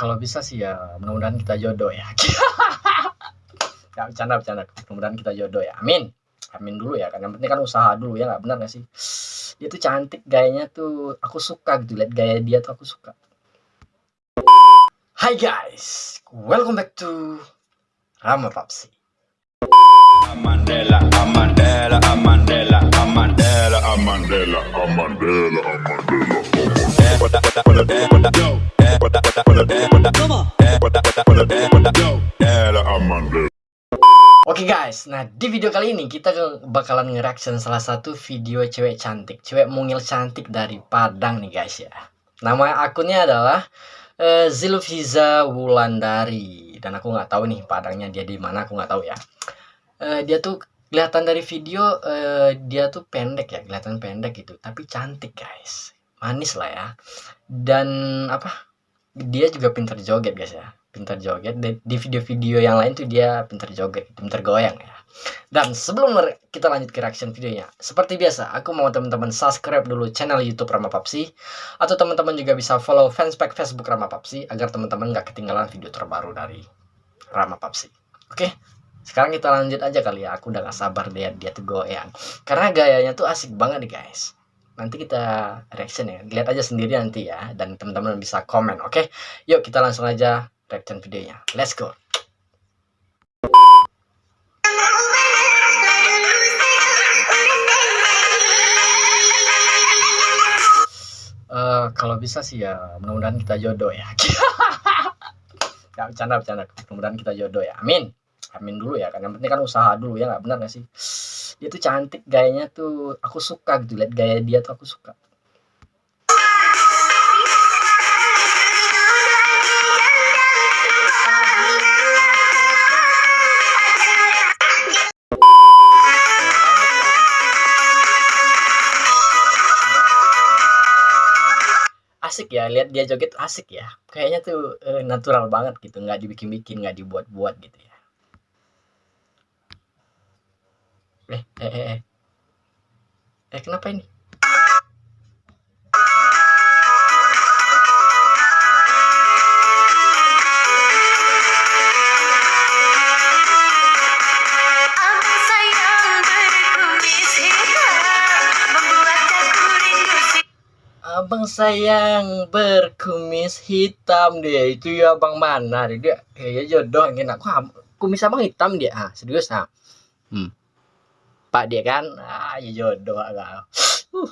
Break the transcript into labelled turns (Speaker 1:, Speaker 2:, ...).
Speaker 1: kalau bisa sih ya mudah-mudahan kita jodoh ya. ya bercanda bercanda. Mudah-mudahan kita jodoh ya. Amin. Amin dulu ya. Kan yang penting kan usaha dulu ya nggak benar gak sih? Dia tuh cantik gayanya tuh aku suka gitu lihat gaya dia tuh aku suka. Hai guys, welcome back to Rama Papsi.
Speaker 2: Mandela,
Speaker 1: Oke guys, nah di video kali ini kita bakalan nge-reaction salah satu video cewek cantik, cewek mungil cantik dari Padang nih guys ya. Nama akunnya adalah uh, Wulandari dan aku nggak tahu nih Padangnya dia di mana aku nggak tahu ya. Uh, dia tuh kelihatan dari video uh, dia tuh pendek ya, kelihatan pendek gitu, tapi cantik guys, manis lah ya. Dan apa? Dia juga pintar joget guys ya pintar joget. Di video-video yang lain tuh dia pintar joget pintar goyang ya. Dan sebelum kita lanjut ke reaction videonya. Seperti biasa aku mau teman-teman subscribe dulu channel YouTube Rama Papsi. Atau teman-teman juga bisa follow fanspage Facebook Rama Papsi agar teman-teman gak ketinggalan video terbaru dari Rama Papsi. Oke sekarang kita lanjut aja kali ya. Aku udah gak sabar lihat dia tuh goyang. Karena gayanya tuh asik banget nih guys. Nanti kita reaction ya. Lihat aja sendiri nanti ya. Dan teman-teman bisa komen oke? Yuk kita langsung aja reaction videonya. Let's go. Uh, kalau bisa sih ya mudah-mudahan kita jodoh ya. ya bercanda bercanda. Mudah-mudahan kita jodoh ya. Amin. Amin dulu ya. Yang penting kan usaha dulu ya nggak benar gak sih? Dia tuh cantik gayanya tuh aku suka gitu lihat gaya dia tuh aku suka. Asik ya lihat dia joget asik ya. Kayaknya tuh uh, natural banget gitu nggak dibikin-bikin nggak dibuat-buat gitu ya. Eh eh eh eh, eh kenapa ini abang sayang berkumis hitam dia. Itu ya abang mana? Dia kayaknya jodoh. Ingin aku kumis abang hitam dia? Ah serius ah. Hmm. pak dia kan? Ah ya jodoh agak uh